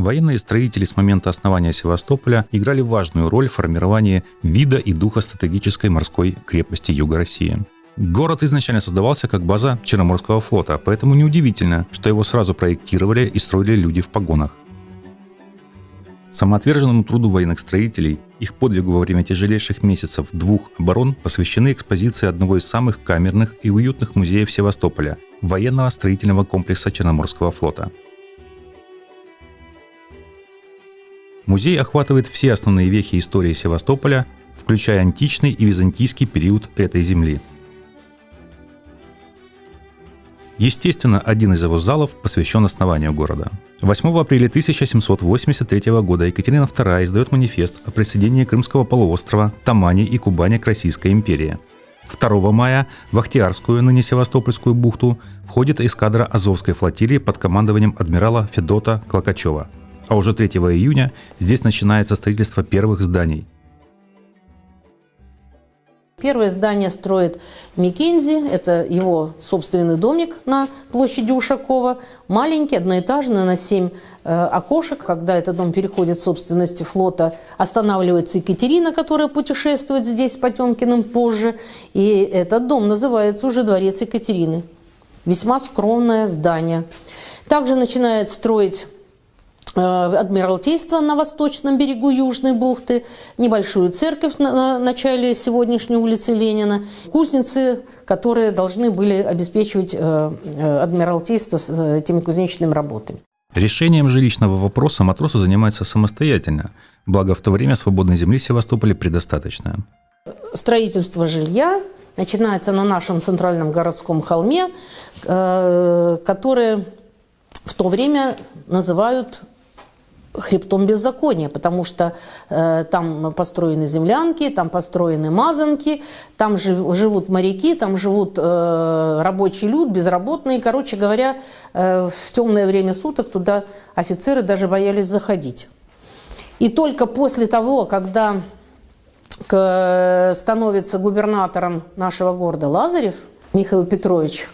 Военные строители с момента основания Севастополя играли важную роль в формировании вида и духа стратегической морской крепости Юга России. Город изначально создавался как база Черноморского флота, поэтому неудивительно, что его сразу проектировали и строили люди в погонах. Самоотверженному труду военных строителей, их подвигу во время тяжелейших месяцев двух оборон посвящены экспозиции одного из самых камерных и уютных музеев Севастополя – военного строительного комплекса Черноморского флота. Музей охватывает все основные вехи истории Севастополя, включая античный и византийский период этой земли. Естественно, один из его залов посвящен основанию города – 8 апреля 1783 года Екатерина II издает манифест о присоединении Крымского полуострова, Тамани и Кубани к Российской империи. 2 мая в Ахтиарскую, ныне Севастопольскую бухту, входит эскадра Азовской флотилии под командованием адмирала Федота Клокачева. А уже 3 июня здесь начинается строительство первых зданий – Первое здание строит Микензи, это его собственный домик на площади Ушакова. Маленький, одноэтажный, на 7 э, окошек. Когда этот дом переходит в собственность флота, останавливается Екатерина, которая путешествует здесь с Потемкиным позже. И этот дом называется уже Дворец Екатерины. Весьма скромное здание. Также начинает строить Адмиралтейство на восточном берегу Южной бухты, небольшую церковь на начале сегодняшней улицы Ленина, кузницы, которые должны были обеспечивать э, э, Адмиралтейство этими кузнечными работами. Решением жилищного вопроса матросы занимаются самостоятельно, благо в то время свободной земли в Севастополе предостаточно. Строительство жилья начинается на нашем центральном городском холме, который в то время называют хребтом беззакония, потому что э, там построены землянки, там построены мазанки, там жив, живут моряки, там живут э, рабочий люд, безработные. Короче говоря, э, в темное время суток туда офицеры даже боялись заходить. И только после того, когда к, становится губернатором нашего города Лазарев, Михаил Петрович,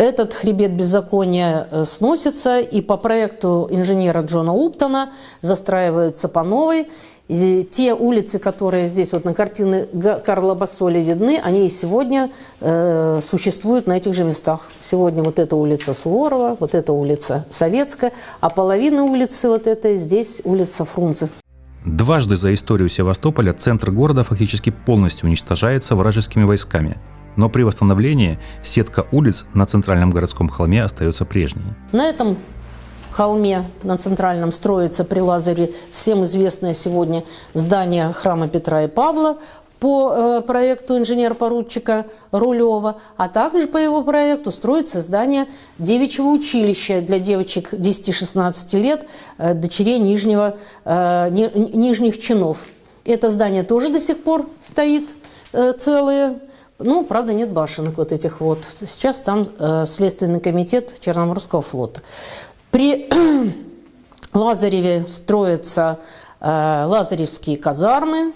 этот хребет беззакония э, сносится, и по проекту инженера Джона Уптона застраивается по новой. И те улицы, которые здесь вот на картине Карла Басоли видны, они и сегодня э, существуют на этих же местах. Сегодня вот эта улица Суворова, вот эта улица Советская, а половина улицы вот этой здесь улица Фрунзе. Дважды за историю Севастополя центр города фактически полностью уничтожается вражескими войсками – но при восстановлении сетка улиц на центральном городском холме остается прежней. На этом холме на центральном строится при Лазаре всем известное сегодня здание храма Петра и Павла по э, проекту инженер-поручика Рулева, а также по его проекту строится здание девичьего училища для девочек 10-16 лет, э, дочерей нижнего, э, ни, нижних чинов. Это здание тоже до сих пор стоит целое, ну, правда, нет башенок вот этих вот. Сейчас там э, Следственный комитет Черноморского флота. При Лазареве строятся э, лазаревские казармы,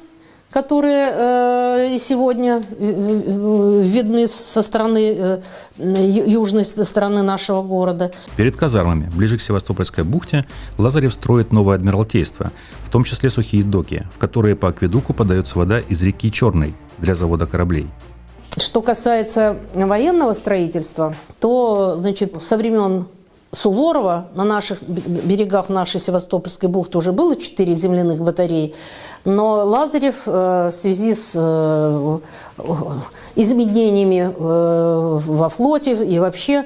которые э, и сегодня э, видны со стороны э, южной стороны нашего города. Перед казармами, ближе к Севастопольской бухте, Лазарев строит новое адмиралтейство, в том числе сухие доки, в которые по акведуку подается вода из реки Черной для завода кораблей. Что касается военного строительства, то значит, со времен Суворова на наших берегах нашей Севастопольской бухты уже было четыре земляных батареи, но Лазарев э, в связи с э, изменениями э, во флоте и вообще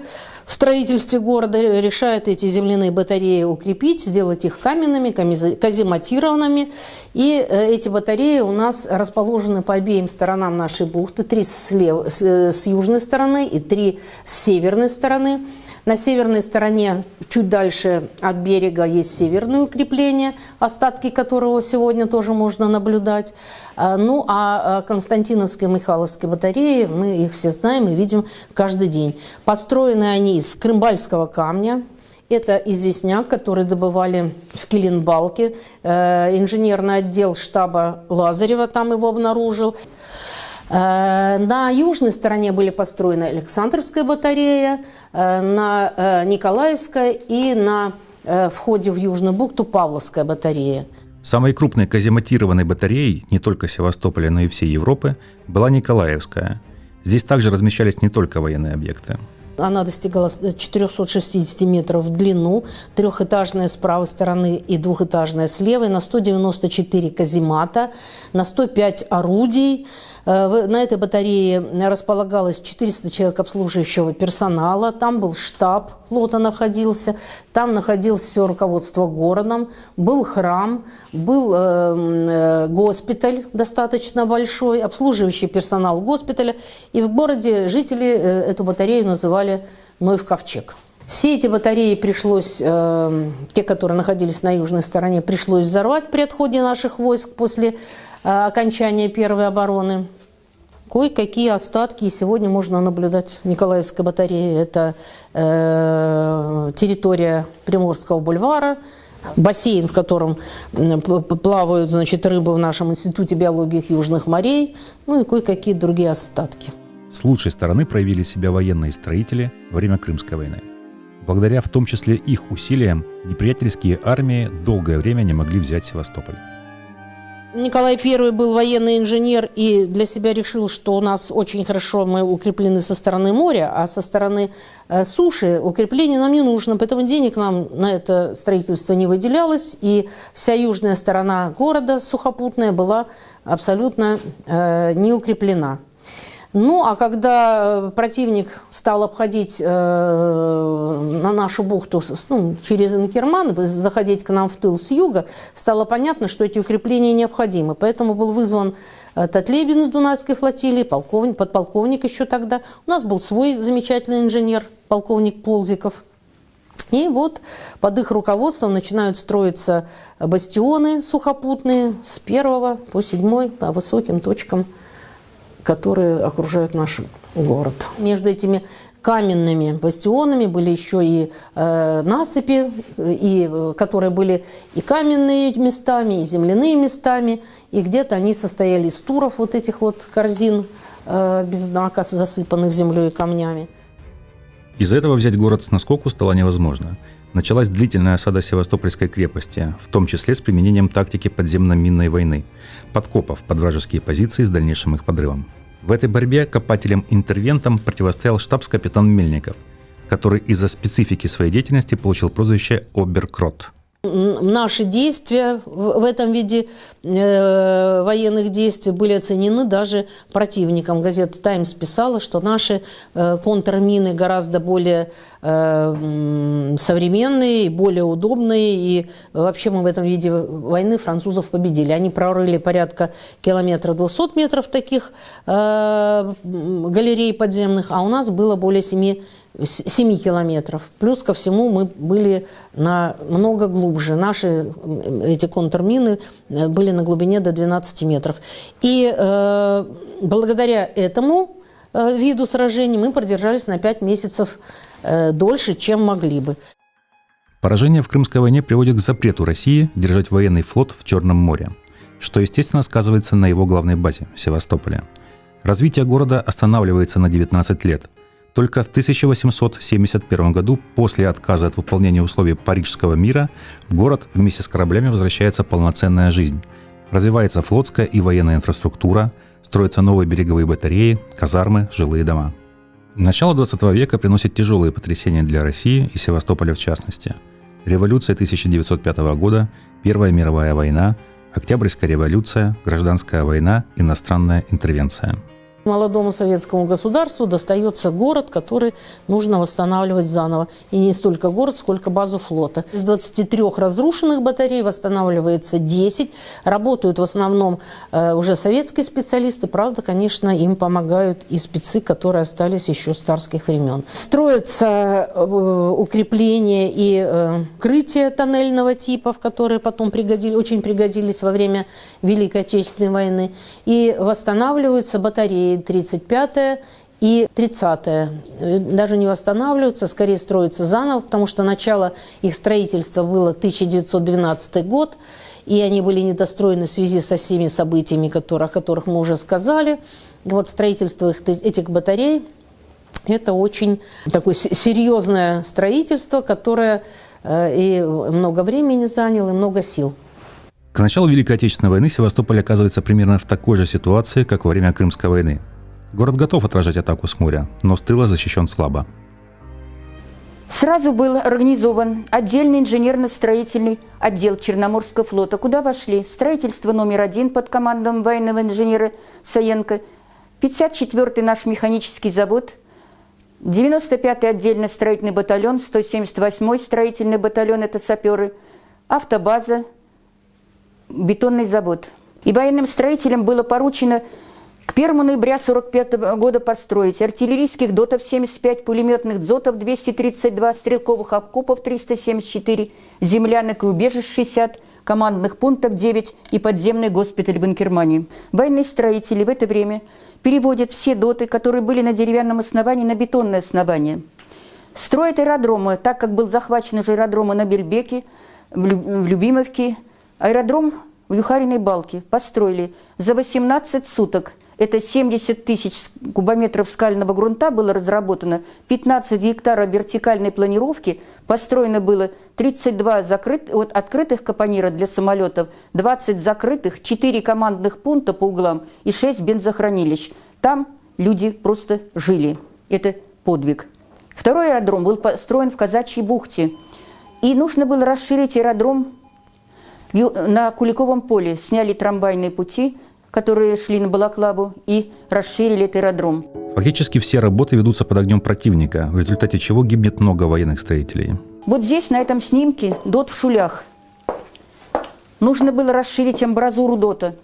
в строительстве города решает эти земляные батареи укрепить, сделать их каменными, казематированными. И эти батареи у нас расположены по обеим сторонам нашей бухты. Три с, лев... с южной стороны и три с северной стороны. На северной стороне, чуть дальше от берега, есть северное укрепление, остатки которого сегодня тоже можно наблюдать. А, ну, а Константиновские и Михайловские батареи, мы их все знаем и видим каждый день. Построены они из крымбальского камня, это известняк, который добывали в Килинбалке. Э, инженерный отдел штаба Лазарева там его обнаружил. Э, на южной стороне были построены Александровская батарея, э, на Николаевская и на входе в Южную бухту Павловская батарея. Самой крупной казематированной батареей не только Севастополя, но и всей Европы была Николаевская. Здесь также размещались не только военные объекты. Она достигала 460 метров в длину, трехэтажная с правой стороны и двухэтажная с левой, на 194 каземата, на 105 орудий. Э, на этой батарее располагалось 400 человек обслуживающего персонала, там был штаб флота находился, там находилось все руководство городом, был храм, был э, э, госпиталь достаточно большой, обслуживающий персонал госпиталя, и в городе жители эту батарею называли Ноев ковчег. Все эти батареи пришлось, те, которые находились на южной стороне, пришлось взорвать при отходе наших войск после окончания первой обороны. Кое-какие остатки и сегодня можно наблюдать в Николаевской батарее. Это э, территория Приморского бульвара, бассейн, в котором плавают значит, рыбы в нашем институте биологии южных морей, ну и кое-какие другие остатки. С лучшей стороны проявили себя военные строители во время Крымской войны. Благодаря в том числе их усилиям неприятельские армии долгое время не могли взять Севастополь. Николай I был военный инженер и для себя решил, что у нас очень хорошо мы укреплены со стороны моря, а со стороны э, суши укрепление нам не нужно, поэтому денег нам на это строительство не выделялось, и вся южная сторона города сухопутная была абсолютно э, не укреплена. Ну, а когда э, противник стал обходить э, на нашу бухту ну, через Инкерман, заходить к нам в тыл с юга, стало понятно, что эти укрепления необходимы. Поэтому был вызван э, Татлебин с Дунайской флотилии, полковник, подполковник еще тогда. У нас был свой замечательный инженер, полковник Ползиков. И вот под их руководством начинают строиться бастионы сухопутные с первого по седьмой по высоким точкам которые окружают наш город. Между этими каменными бастионами были еще и э, насыпи, и, э, которые были и каменные местами, и земляные местами, и где-то они состояли из туров вот этих вот корзин э, без знака, засыпанных землей и камнями. Из-за этого взять город с наскоку стало невозможно. Началась длительная осада Севастопольской крепости, в том числе с применением тактики подземно-минной войны, подкопов под вражеские позиции с дальнейшим их подрывом. В этой борьбе копателям-интервентам противостоял штабс-капитан Мельников, который из-за специфики своей деятельности получил прозвище «Оберкрот». Наши действия в этом виде э, военных действий были оценены даже противником. Газета «Таймс» писала, что наши э, контрмины гораздо более э, современные, более удобные. И вообще мы в этом виде войны французов победили. Они прорыли порядка километра 200 метров таких галерей подземных, а у нас было более 7 7 километров. Плюс ко всему мы были на много глубже. Наши эти контрмины э, были на глубине до 12 метров. И э, благодаря этому э, виду сражений мы продержались на 5 месяцев э, дольше, чем могли бы. Поражение в Крымской войне приводит к запрету России держать военный флот в Черном море, что, естественно, сказывается на его главной базе – Севастополе. Развитие города останавливается на 19 лет – только в 1871 году, после отказа от выполнения условий Парижского мира, в город вместе с кораблями возвращается полноценная жизнь. Развивается флотская и военная инфраструктура, строятся новые береговые батареи, казармы, жилые дома. Начало 20 века приносит тяжелые потрясения для России и Севастополя в частности. Революция 1905 года, Первая мировая война, Октябрьская революция, Гражданская война, иностранная интервенция – Молодому советскому государству достается город, который нужно восстанавливать заново. И не столько город, сколько базу флота. Из 23 разрушенных батарей восстанавливается 10. Работают в основном э, уже советские специалисты. Правда, конечно, им помогают и спецы, которые остались еще с царских времен. Строятся э, укрепления и э, крытия тоннельного типа, в которые потом пригодили, очень пригодились во время Великой Отечественной войны. И восстанавливаются батареи 35 и 30-е даже не восстанавливаются, скорее строятся заново, потому что начало их строительства было 1912 год, и они были недостроены в связи со всеми событиями, которые, о которых мы уже сказали. И вот строительство их, этих батарей – это очень такое серьезное строительство, которое э, и много времени занял, и много сил. К началу Великой Отечественной войны Севастополь оказывается примерно в такой же ситуации, как во время Крымской войны. Город готов отражать атаку с моря, но с тыла защищен слабо. Сразу был организован отдельный инженерно-строительный отдел Черноморского флота, куда вошли строительство номер один под командом военного инженера Саенко, 54-й наш механический завод, 95-й отдельный строительный батальон, 178-й строительный батальон – это саперы, автобаза, бетонный завод. И военным строителям было поручено к 1 ноября 1945 года построить артиллерийских дотов 75, пулеметных дзотов 232, стрелковых окопов 374, землянок и убежищ 60, командных пунктов 9 и подземный госпиталь в Инкермане. Военные строители в это время переводят все доты, которые были на деревянном основании, на бетонное основание. Строят аэродромы, так как был захвачен уже аэродром на Бельбеке, в Любимовке. Аэродром в Юхариной балке построили за 18 суток – это 70 тысяч кубометров скального грунта было разработано, 15 гектаров вертикальной планировки, построено было 32 закрыт, вот, открытых капонира для самолетов, 20 закрытых, 4 командных пункта по углам и 6 бензохранилищ. Там люди просто жили. Это подвиг. Второй аэродром был построен в Казачьей бухте. И нужно было расширить аэродром на Куликовом поле. Сняли трамвайные пути – которые шли на Балаклаву, и расширили этот аэродром. Фактически все работы ведутся под огнем противника, в результате чего гибнет много военных строителей. Вот здесь, на этом снимке, дот в шулях. Нужно было расширить амбразуру дота.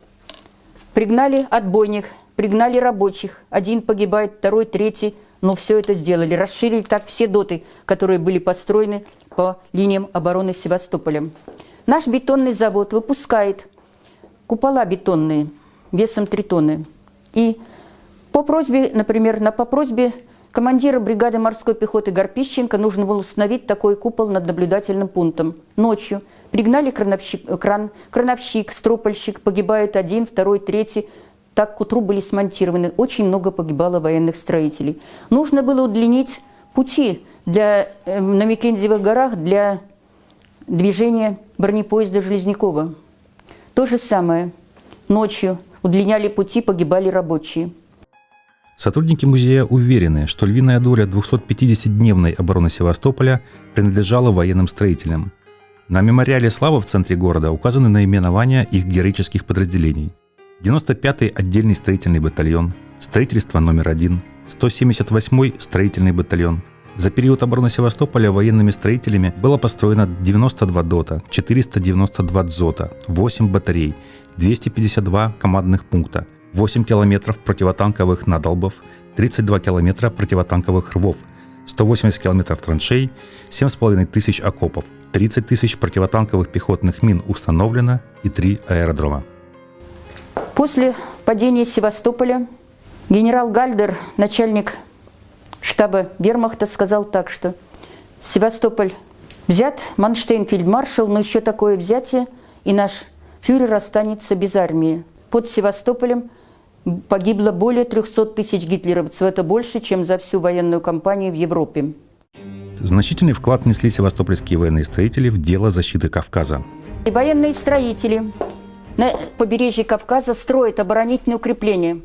Пригнали отбойник, пригнали рабочих. Один погибает, второй, третий. Но все это сделали. Расширили так все доты, которые были построены по линиям обороны Севастополя. Наш бетонный завод выпускает купола бетонные – весом 3 тонны. И по просьбе, например, на, по просьбе командира бригады морской пехоты Горпищенко нужно было установить такой купол над наблюдательным пунктом. Ночью пригнали крановщик, кран, крановщик, стропольщик, погибает один, второй, третий. Так к утру были смонтированы. Очень много погибало военных строителей. Нужно было удлинить пути для, э, на Микензевых горах для движения бронепоезда Железнякова. То же самое ночью удлиняли пути, погибали рабочие. Сотрудники музея уверены, что львиная доля 250-дневной обороны Севастополя принадлежала военным строителям. На мемориале «Слава» в центре города указаны наименования их героических подразделений. 95-й отдельный строительный батальон, строительство номер один, 178-й строительный батальон. За период обороны Севастополя военными строителями было построено 92 ДОТа, 492 ДЗОТа, 8 батарей, 252 командных пункта, 8 километров противотанковых надолбов, 32 километра противотанковых рвов, 180 километров траншей, 7,5 тысяч окопов, 30 тысяч противотанковых пехотных мин установлено и 3 аэродрома. После падения Севастополя генерал Гальдер, начальник штаба вермахта, сказал так, что Севастополь взят, Манштейн фельдмаршал, но еще такое взятие, и наш фюрер останется без армии. Под Севастополем погибло более 300 тысяч гитлеровцев. Это больше, чем за всю военную кампанию в Европе. Значительный вклад внесли севастопольские военные строители в дело защиты Кавказа. И военные строители на побережье Кавказа строят оборонительные укрепления.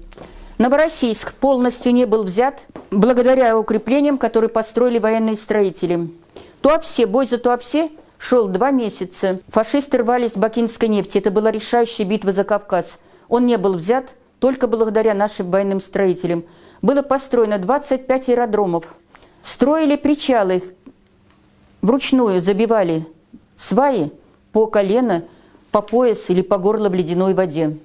Новороссийск полностью не был взят благодаря укреплениям, которые построили военные строители. Туапсе, бой за Туапсе шел два месяца. Фашисты рвались с бакинской нефти. Это была решающая битва за Кавказ. Он не был взят только благодаря нашим военным строителям. Было построено 25 аэродромов. Строили причалы, вручную забивали сваи по колено, по пояс или по горло в ледяной воде.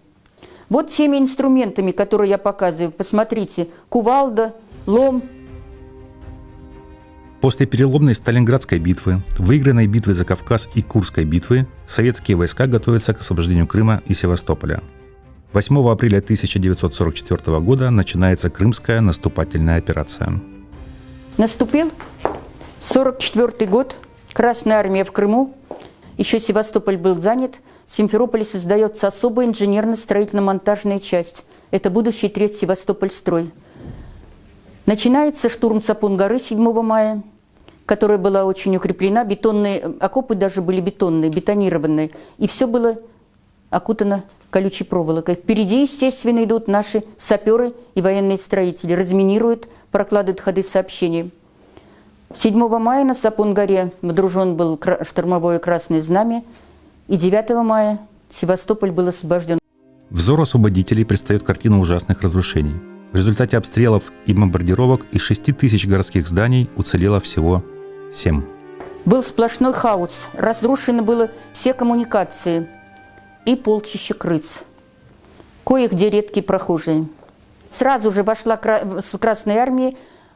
Вот теми инструментами, которые я показываю, посмотрите, кувалда, лом, После переломной Сталинградской битвы, выигранной битвы за Кавказ и Курской битвы, советские войска готовятся к освобождению Крыма и Севастополя. 8 апреля 1944 года начинается Крымская наступательная операция. Наступил 1944 год, Красная армия в Крыму, еще Севастополь был занят, в Симферополе создается особая инженерно-строительно-монтажная часть. Это будущий третий Севастополь строй. Начинается штурм Сапун горы 7 мая – которая была очень укреплена, бетонные окопы даже были бетонные, бетонированные, и все было окутано колючей проволокой. Впереди, естественно, идут наши саперы и военные строители, разминируют, прокладывают ходы сообщений. 7 мая на Сапун-горе водружен был штурмовое красное знамя, и 9 мая Севастополь был освобожден. Взору освободителей предстает картина ужасных разрушений. В результате обстрелов и бомбардировок из 6 тысяч городских зданий уцелело всего 7. Был сплошной хаос. Разрушены были все коммуникации и полчища крыс. Кое-где редкие прохожие. Сразу же вошла с Красной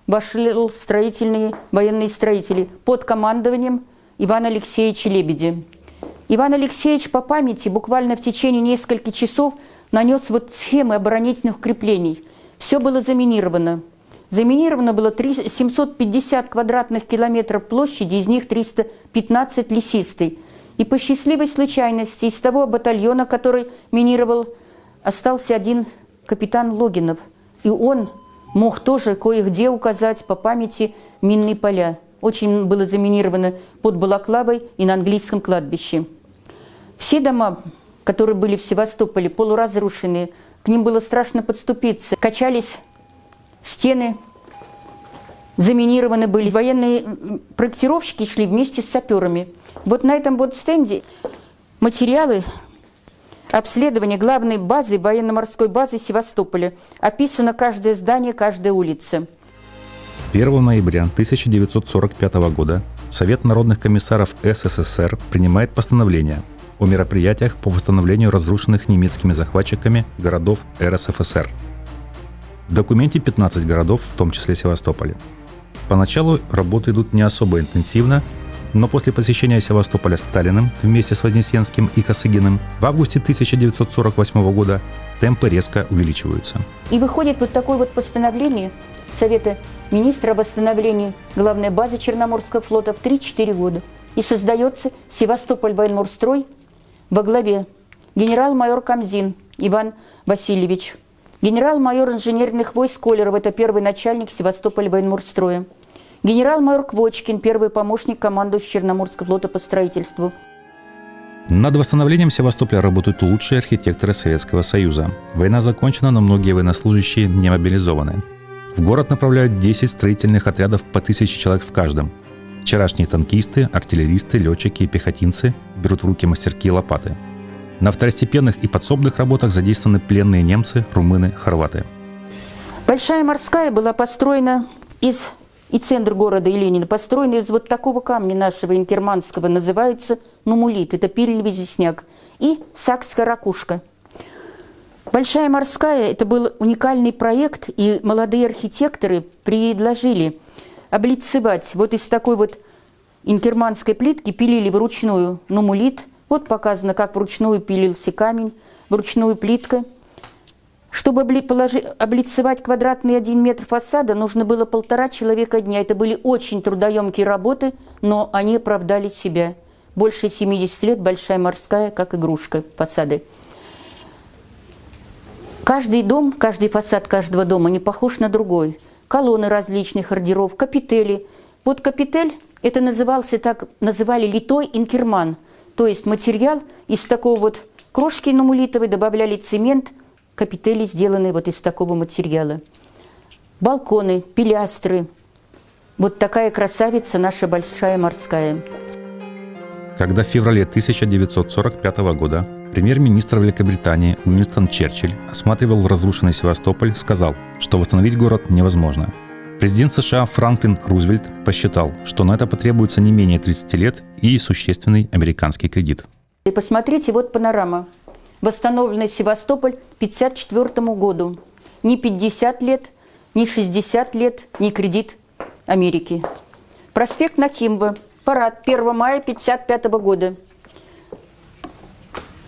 вошли строительные, военные строители под командованием Ивана Алексеевича Лебедя. Иван Алексеевич по памяти буквально в течение нескольких часов нанес вот схемы оборонительных укреплений. Все было заминировано. Заминировано было 750 квадратных километров площади, из них 315 лесистой. И по счастливой случайности из того батальона, который минировал, остался один капитан Логинов. И он мог тоже кое-где указать по памяти минные поля. Очень было заминировано под Балаклавой и на английском кладбище. Все дома, которые были в Севастополе, полуразрушенные, к ним было страшно подступиться. Качались стены, заминированы были. Военные проектировщики шли вместе с саперами. Вот на этом вот стенде материалы обследования главной базы, военно-морской базы Севастополя. Описано каждое здание, каждая улица. 1 ноября 1945 года Совет народных комиссаров СССР принимает постановление о мероприятиях по восстановлению разрушенных немецкими захватчиками городов РСФСР. В документе 15 городов, в том числе Севастополя. Поначалу работы идут не особо интенсивно, но после посещения Севастополя Сталиным вместе с Вознесенским и Косыгиным в августе 1948 года темпы резко увеличиваются. И выходит вот такое вот постановление Совета министра о восстановлении главной базы Черноморского флота в 3-4 года. И создается Севастополь военморстрой во главе генерал-майор Камзин Иван Васильевич, генерал-майор инженерных войск Колеров, это первый начальник Севастополя военморстроя, генерал-майор Квочкин, первый помощник командующего Черноморского флота по строительству. Над восстановлением Севастополя работают лучшие архитекторы Советского Союза. Война закончена, но многие военнослужащие не мобилизованы. В город направляют 10 строительных отрядов по тысяче человек в каждом – Вчерашние танкисты, артиллеристы, летчики и пехотинцы берут в руки мастерки и лопаты. На второстепенных и подсобных работах задействованы пленные немцы, румыны, хорваты. Большая морская была построена из и центр города и Ленина построена из вот такого камня нашего инкерманского, называется нумулит, это пилевый известняк, и сакская ракушка. Большая морская – это был уникальный проект, и молодые архитекторы предложили – облицевать вот из такой вот инкерманской плитки пилили вручную нумулит. Вот показано, как вручную пилился камень, вручную плитка. Чтобы облицевать квадратный один метр фасада, нужно было полтора человека дня. Это были очень трудоемкие работы, но они оправдали себя. Больше 70 лет большая морская, как игрушка фасады. Каждый дом, каждый фасад каждого дома не похож на другой колонны различных ордеров, капители. Под капитель это назывался, так называли литой инкерман, то есть материал из такого вот крошки намулитовой добавляли цемент, капители сделаны вот из такого материала. Балконы, пилястры. Вот такая красавица наша большая морская. Когда в феврале 1945 года Премьер-министр Великобритании Уинстон Черчилль осматривал разрушенный Севастополь, сказал, что восстановить город невозможно. Президент США Франклин Рузвельт посчитал, что на это потребуется не менее 30 лет и существенный американский кредит. И посмотрите, вот панорама. Восстановленный Севастополь к 1954 году. Не 50 лет, не 60 лет, не кредит Америки. Проспект Нахимба. Парад 1 мая 1955 года.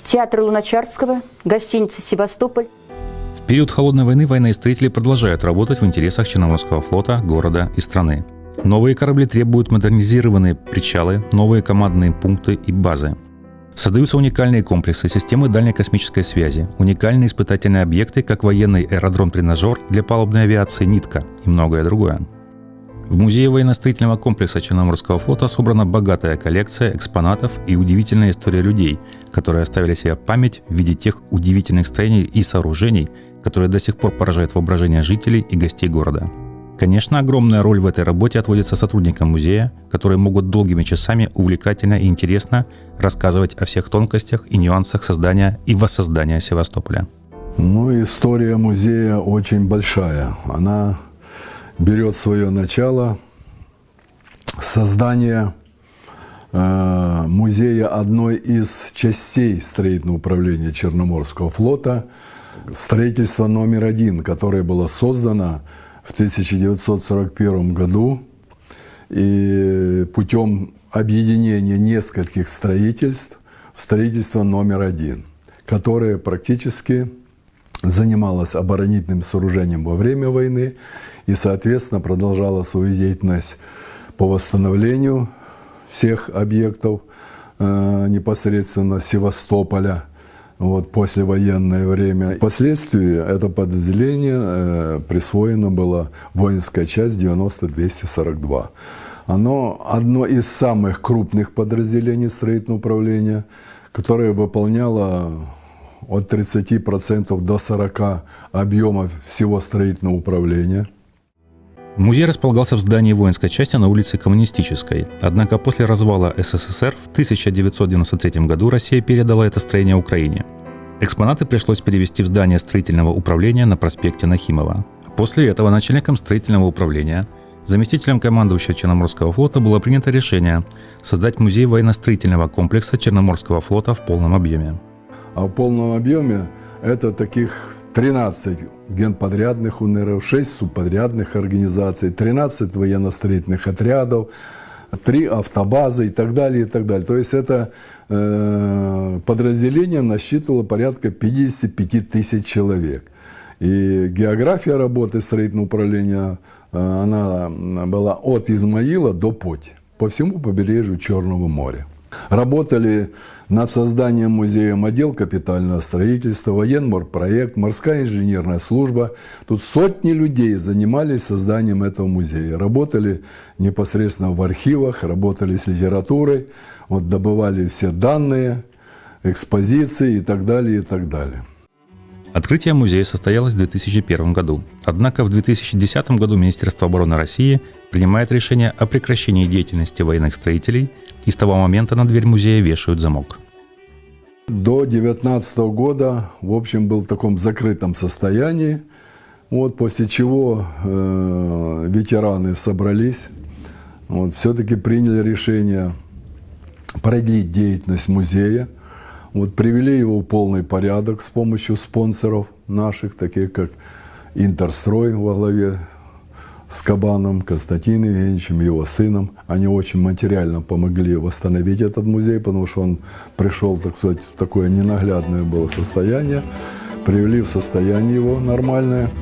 Театр Луначарского, гостиница «Севастополь». В период Холодной войны военные строители продолжают работать в интересах Черноморского флота, города и страны. Новые корабли требуют модернизированные причалы, новые командные пункты и базы. Создаются уникальные комплексы, системы дальней космической связи, уникальные испытательные объекты, как военный аэродром-тренажер для палубной авиации «Нитка» и многое другое. В музее военно-строительного комплекса Черноморского флота собрана богатая коллекция экспонатов и удивительная история людей, которые оставили себе память в виде тех удивительных строений и сооружений, которые до сих пор поражают воображение жителей и гостей города. Конечно, огромная роль в этой работе отводится сотрудникам музея, которые могут долгими часами увлекательно и интересно рассказывать о всех тонкостях и нюансах создания и воссоздания Севастополя. Ну, история музея очень большая. Она берет свое начало с создания э, музея одной из частей строительного управления Черноморского флота, строительство номер один, которое было создано в 1941 году и путем объединения нескольких строительств в строительство номер один, которое практически занималось оборонительным сооружением во время войны и, соответственно, продолжала свою деятельность по восстановлению всех объектов э, непосредственно Севастополя – вот, послевоенное время. Впоследствии это подразделение э, присвоено было воинская часть 90-242. Оно одно из самых крупных подразделений строительного управления, которое выполняло от 30% до 40% объема всего строительного управления. Музей располагался в здании воинской части на улице Коммунистической. Однако после развала СССР в 1993 году Россия передала это строение Украине. Экспонаты пришлось перевести в здание строительного управления на проспекте Нахимова. После этого начальником строительного управления, заместителем командующего Черноморского флота было принято решение создать музей военно-строительного комплекса Черноморского флота в полном объеме. А в полном объеме это таких 13 генподрядных УНРов, 6 субподрядных организаций, 13 военно-строительных отрядов, 3 автобазы и так далее, и так далее. То есть это э, подразделение насчитывало порядка 55 тысяч человек. И география работы строительного управления, э, она была от Измаила до Поти, по всему побережью Черного моря. Работали над созданием музея отдел капитального строительства, военморпроект, морская инженерная служба. Тут сотни людей занимались созданием этого музея. Работали непосредственно в архивах, работали с литературой, вот добывали все данные, экспозиции и так далее, и так далее. Открытие музея состоялось в 2001 году. Однако в 2010 году Министерство обороны России принимает решение о прекращении деятельности военных строителей – и с того момента на дверь музея вешают замок. До 2019 года, в общем, был в таком закрытом состоянии. Вот после чего э, ветераны собрались, вот, все-таки приняли решение продлить деятельность музея. Вот, привели его в полный порядок с помощью спонсоров наших, таких как Интерстрой во главе с Кабаном, Константином Евгеньевичем, его сыном. Они очень материально помогли восстановить этот музей, потому что он пришел, так сказать, в такое ненаглядное было состояние. Привели в состояние его нормальное –